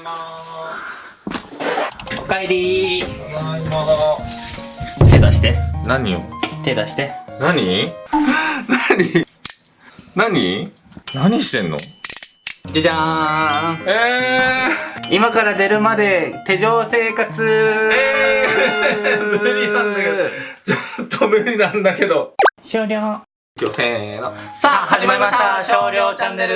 いまおかえりただいま手出して。何よ手出して。何？何？何何してんの？じゃじゃーん。え今から出るまで手錠生活。えー。無理なんだけど。ー、ちょっと無理なんだけど。終了今日せーの。さあ始まりました。少量チャンネル。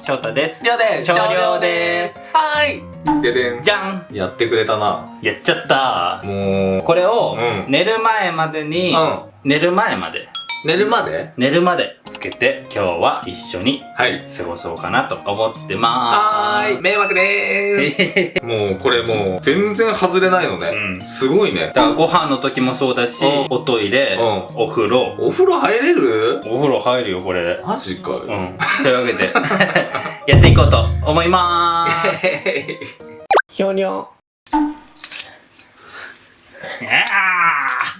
翔太です。りょうです。少量です。はい。ででん。じゃん。やってくれたな。やっちゃった。もう。これをうん。寝る前までに、うん。寝る前まで。寝るまで？寝るまで。つけて今日は一緒にはい。過ごそうかなと思ってまーす。はーい。迷惑でーす。もうこれもう全然外れないのね、うん。すごいね。だからご飯の時もそうだし、うん。おトイレ、うお風呂。お風呂入れる？お風呂入るよこれで。マジかよ、うん。というわけで。やっていこうと思いまーす。ひょにょ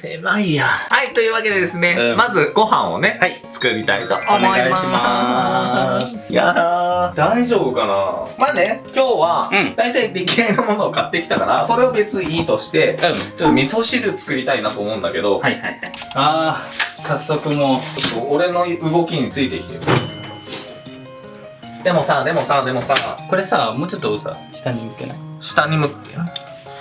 狭いや。はいというわけでですね、うん。まずご飯をね、はい。作りたいと思います。お願いします。やだー。大丈夫かな？まあね今日は、うん。大体出来合いのものを買ってきたからそれを別にいいとしてうん。ちょっと味噌汁作りたいなと思うんだけど、はいはいはい。あー早速もうちょっと俺の動きについてきてる。でもさでもさでもさ。これさもうちょっとさ下に向けない？下に向って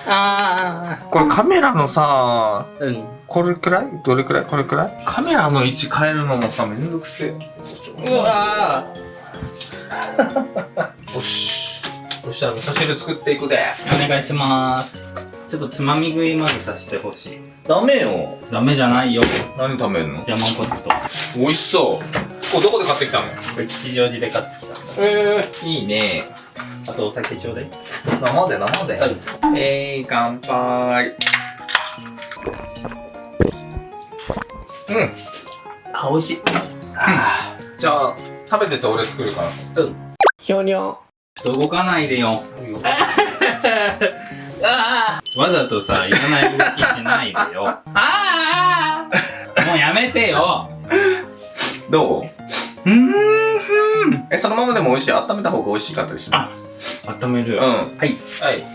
あこれカメラのさーうん。これくらい？どれくらい？これくらい？カメラの位置変えるのもさめんどくせえ。うわ よし。そしたら味噌汁作っていくぜ。ーお願いします。ちょっとつまみ食いまずさせてほしい。ダメよ。ダメじゃないよ。何食べんの？ジャマンポテト。美味しそう。これどこで買ってきたの？これ吉祥寺で買ってきたんだ。えー、いいねあとお酒ちょうだい。生で生でえー、乾杯。うん。あ美味しい。じゃあ食べてて俺作るから。うん。ひょにょ動かないでよ。あ あわざとさいらない動きしないでよ。ああもうやめてよ。どう？うーん。えそのままでも美味しい？温めた方が美味しかったりしあ温める。うん。はい。はい。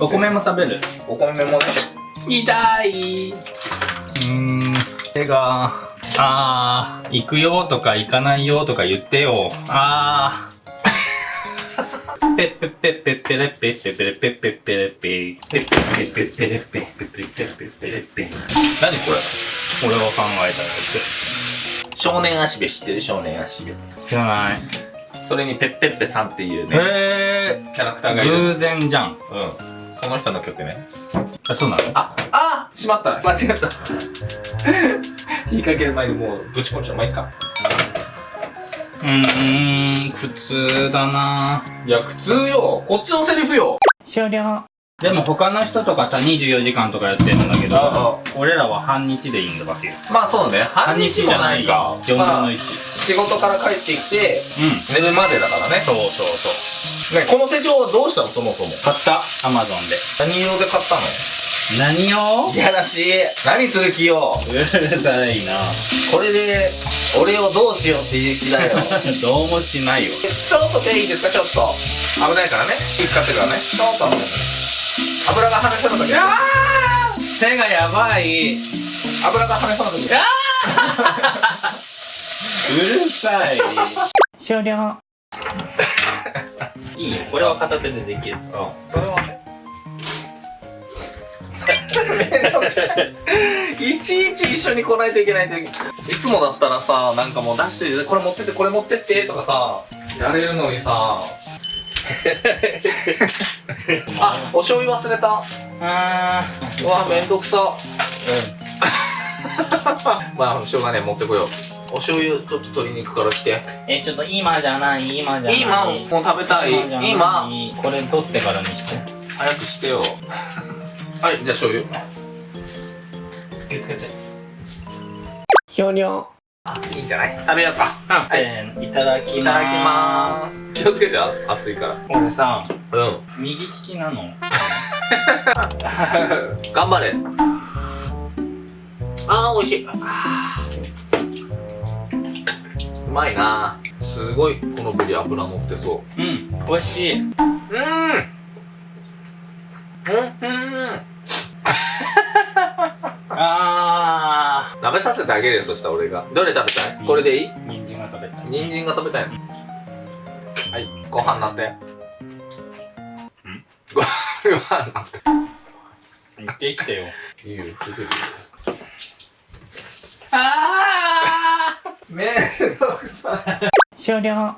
お米も食べる。お米もね。痛い。うーん。手があー行くよとか行かないよとか言ってよ。あー。ペッペッペッペッペレッペッペッペレッペッペッペレッペッペッペッペッペレッペッペッペッペッペッペッペレッペッ何これ俺が考えたや少年足部知ってる少年足部つ知らないそれにペッペッペさんっていうねへキャラクターがいる。偶然じゃん。うん。その人の曲ね。あそうなの？ああしまった。間違った。引っ掛ける前にもうぶち込んじゃう。まあいいか。うーん普通だな。いや普通よ。こっちのセリフよ。終了。でも他の人とかさ24時間とかやってるんだけあど俺らは半日でいいんだわけよ。まあそうね。半日じゃないか。4分のまあ1、仕事から帰ってきてうん。寝るまでだからね。そうそうそう。ねこの手帳はどうしたの？そもそも。買った。アマゾンで。何用で買ったの？何をいやらしい。何する気よ？うるさいな。これで俺をどうしようっていう気だよ。どうもしないよ。ちょっと手いいですか？ちょっと。危ないからね。気使ってからね。ちょっと。油が跳ねそうな時。手がやばい。う油が跳ねそうな時るさい。終了いいよこれは片手でできる。さそれはね。めんどくさいいちいち一緒に来ないといけないといつもだったらさなんかもう出してこれ持ってってこれ持ってってとかさやれるのにさあお醤油忘れた。あ うわめんどくさ。まあしょうがねえ持ってこようお醤油ちょっと鶏肉から来て。ーえちょっと今じゃない今じゃない。今もう食べたい。今これ取ってからにして。早くしてよ。はいじゃあ醤油。気をつけて。ひょにょいいんじゃない？食べようか。あせーのいただきいただきまます。す気をつけてあ熱いから。俺さうん。右利きなの？頑張れ。あー美味しいうまいな。すごいこのブリ脂乗ってそう。ん美味しい。ううん。うん。あ食べさせてあげるよそしたら俺が。どれ食べたい？これでいい？ー人参が食べたい。人参が食べたいの？はい。ご飯なって。ご飯なって。行ってきてよ。いいよ出てるあめんどくさい。終了。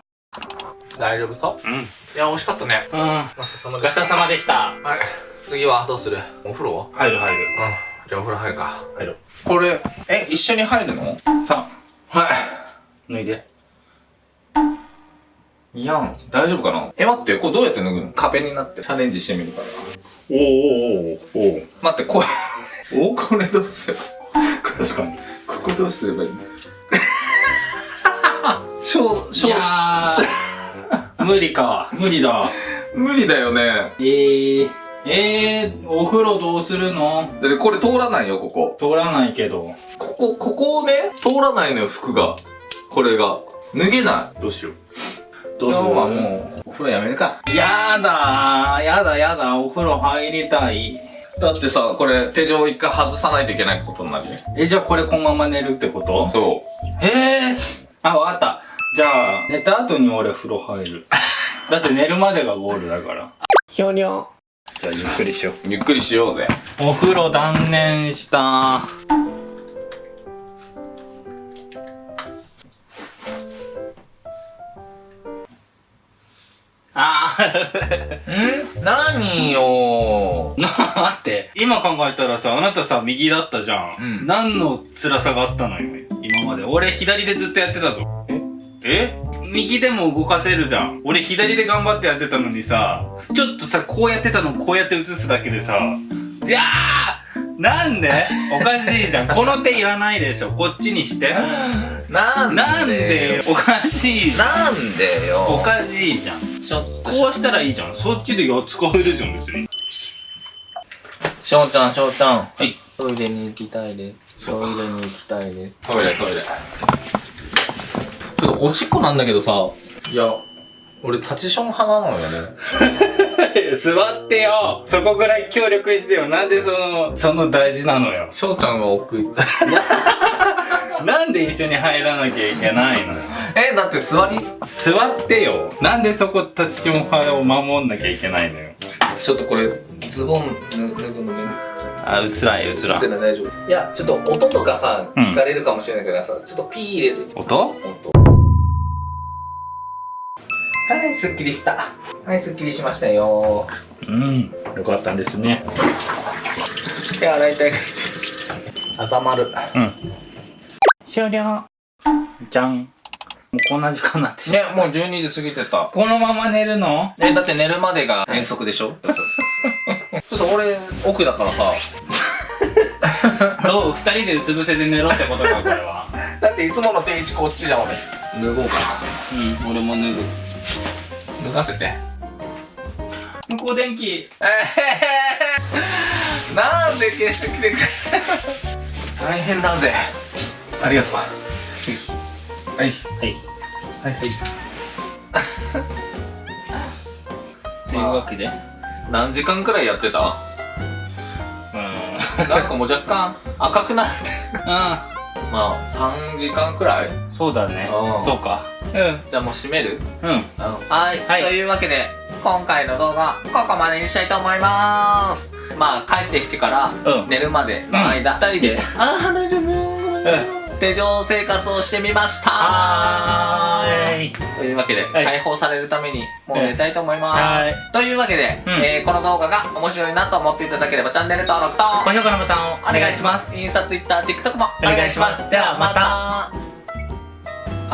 大丈夫そう？うん。いや美味しかったね。うん。まさそのごちそうさまでした。はい。次はどうする？お風呂？は入る入る。うん。じゃあお風呂入るか。入るこれえ一緒に入るの？さはあ脱いで。いいやん。大丈夫かな？え待ってこれどうやって脱ぐの？壁になって。チャレンジしてみるから。おおおおお待ってこれ。お これどうすれば確かに。ここどうすればいい？のしょうしょいうやー。無理か。無理だ。無理だよね。えー、えー、お風呂どうするの？だってこれ通らないよここ。通らないけど。ここここをね通らないのよ服が。これが。脱げない。どうしよう。今日はもうお風呂やめるか。やだー。やだやだ。お風呂入りたい。だってさこれ手錠一回外さないといけないことになるよ。えじゃあこれこのまま寝るってこと？そへえあわかったじゃあ寝た後に俺風呂入る。だって寝るまでがゴールだから。ひょにょじゃあゆっくりしよう。うゆっくりしようぜ。お風呂断念した。あー。ん 何よな待って。今考えたらさあなたさ右だったじゃん、うん。何の辛さがあったのよ今まで。俺左でずっとやってたぞえ？え右でも動かせるじゃん。俺左で頑張ってやってたのにさちょっとさこうやってたのこうやって映すだけでさいやーなんで？おかしいじゃん。この手いらないでしょ。こっちにして。なんなんで？よおかしいじゃん。なんでよ。おかしいじゃん。ちょっとこうしたらいいじゃん。そっちでやっ使えるじゃん別に。しょうちゃんしょうちゃん。はい。トイレに行きたいです。トイレに行きたいです。トイレトイレちょっとおしっこなんだけどさ。いや俺タチション派なのよね。座ってよ。そこぐらい協力してよ。なんでそのその大事なのよ。しょうちゃんが奥。行 っなんで一緒に入らなきゃいけないのよ。えだって座り？座ってよ。なんでそこ立ちション派を守んなきゃいけないのよ。ちょっとこれズボン脱ぐのね。あ映らん映らんい大丈夫。いやちょっと音とかさうん。聞かれるかもしれないからさ、ちょっとピー入れて。音？音はいすっきりした。はいすっきりしましたよ。うんよかったんですね。手洗いたいあざまる。うん。終了。じゃん。もうこんな時間になってしまもう12時過ぎてた。このまま寝るの？えだって寝るまでが遠足でしょ？そうそうそうちょっと俺奥だからさ。どう？二人でうつ伏せで寝ろってことかこれは。だっていつもの定位置こっちじゃん俺。脱ごうかうん俺も脱ぐ。な脱がせて。向こう電気。えー、なんで消してきてくれ。大変だぜ。ありがとう。はい。はい。はいはい。というわけで。何時間くらいやってた？うん。なんかもう若干赤くなってうまあ3時間くらい？んそうだね。うん。そうか。うんじゃあもう閉める？うん。はい、はい。というわけで今回の動画ここまでにしたいと思います。まあ帰ってきてからうん。寝るまでの間、二人で「ああ大丈夫うん。手錠生活をしてみましたはーい。というわけで、はい。解放されるためにもう寝たいと思います、はい。というわけで、うん。えーこの動画が面白いなと思っていただければチャンネル登録と高評価のボタンをお願いします。インスタ、ツイッター、TikTok もお願いします。ではまた。で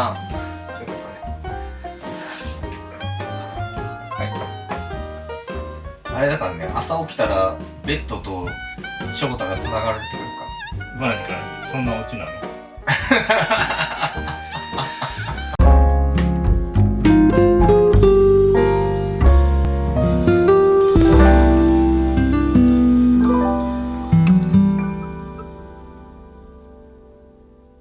ああれだからね朝起きたらベッドと翔太が繋がれてるか。マジかそんなオチなの